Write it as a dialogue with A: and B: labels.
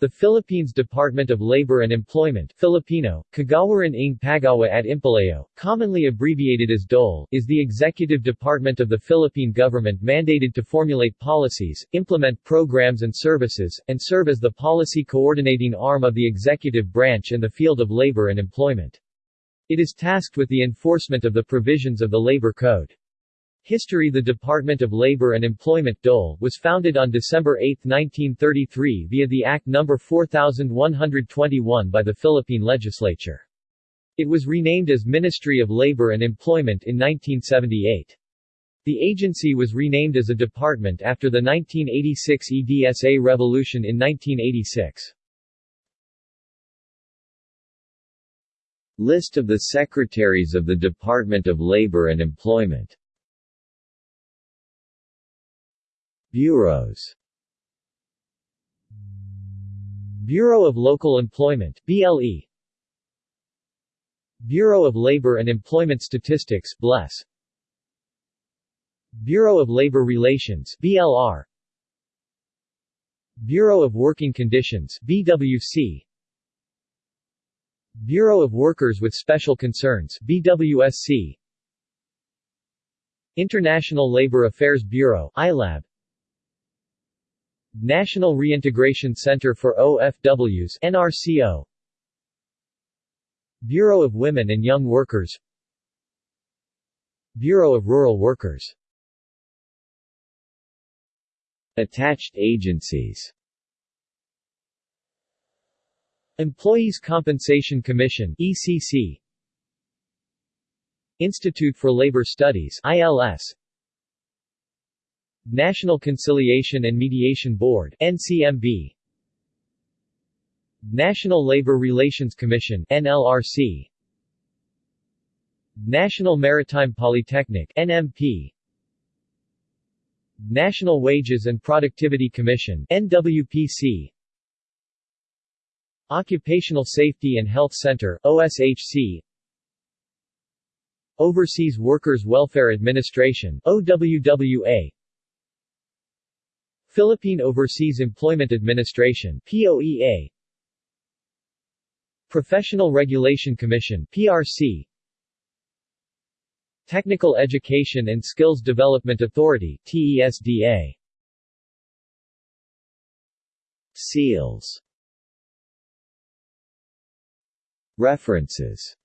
A: The Philippines Department of Labor and Employment Filipino, Kagawaran ng Paggawa at Empleo, commonly abbreviated as DOLE, is the executive department of the Philippine government mandated to formulate policies, implement programs and services, and serve as the policy coordinating arm of the executive branch in the field of labor and employment. It is tasked with the enforcement of the provisions of the Labor Code. History The Department of Labor and Employment DOLE, was founded on December 8, 1933 via the Act No. 4121 by the Philippine Legislature. It was renamed as Ministry of Labor and Employment in 1978. The agency was renamed as a department after the 1986 EDSA revolution in 1986.
B: List of the Secretaries of the Department of Labor and Employment Bureaus. Bureau of Local Employment BLE Bureau of Labor and Employment Statistics BLES Bureau of Labor Relations BLR Bureau of Working Conditions BWC Bureau of Workers with Special Concerns BWSC International Labor Affairs Bureau ILAB National Reintegration Center for OFWs NRCO Bureau of Women and Young Workers. Bureau of Rural Workers. Attached agencies. Employees Compensation Commission ECC Institute for Labor Studies ILS National Conciliation and Mediation Board NCMB National Labor Relations Commission NLRC National Maritime Polytechnic NMP National Wages and Productivity Commission NWPC Occupational Safety and Health Center OSHC Overseas Workers Welfare Administration OWWA Philippine Overseas Employment Administration POEA Professional Regulation Commission PRC Technical Education and Skills Development Authority TESDA Seals. References